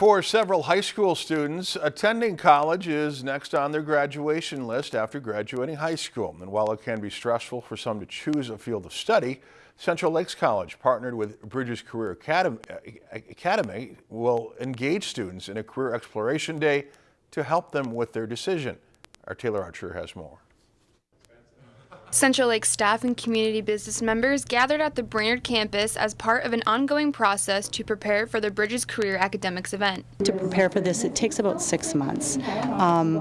For several high school students, attending college is next on their graduation list after graduating high school. And while it can be stressful for some to choose a field of study, Central Lakes College partnered with Bridges Career Academy, will engage students in a career exploration day to help them with their decision. Our Taylor Archer has more. Central Lake staff and community business members gathered at the Brainerd campus as part of an ongoing process to prepare for the Bridges Career Academics event. To prepare for this, it takes about six months um,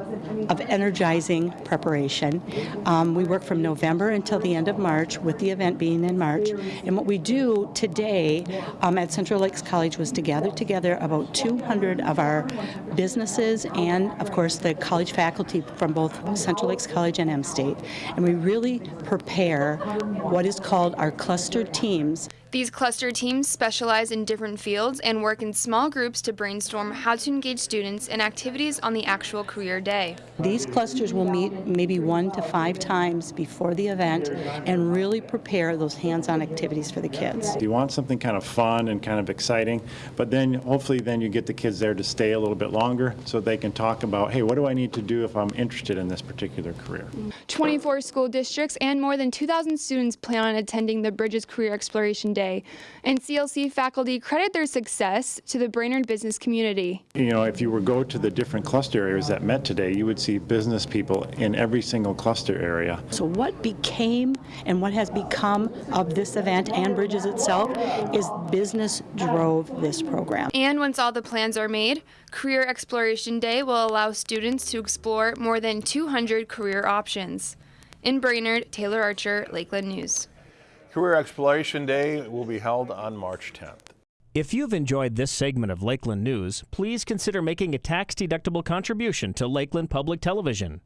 of energizing preparation. Um, we work from November until the end of March, with the event being in March. And what we do today um, at Central Lakes College was to gather together about 200 of our businesses and, of course, the college faculty from both Central Lakes College and M State. And we really prepare what is called our clustered teams these cluster teams specialize in different fields and work in small groups to brainstorm how to engage students in activities on the actual career day. These clusters will meet maybe one to five times before the event and really prepare those hands-on activities for the kids. You want something kind of fun and kind of exciting, but then hopefully then you get the kids there to stay a little bit longer so they can talk about, hey, what do I need to do if I'm interested in this particular career? 24 school districts and more than 2,000 students plan on attending the Bridges Career Exploration Day Day, and CLC faculty credit their success to the Brainerd business community. You know, if you were go to the different cluster areas that met today, you would see business people in every single cluster area. So what became and what has become of this event and Bridges itself is business drove this program. And once all the plans are made, Career Exploration Day will allow students to explore more than 200 career options. In Brainerd, Taylor Archer, Lakeland News. Career Exploration Day will be held on March 10th. If you've enjoyed this segment of Lakeland News, please consider making a tax-deductible contribution to Lakeland Public Television.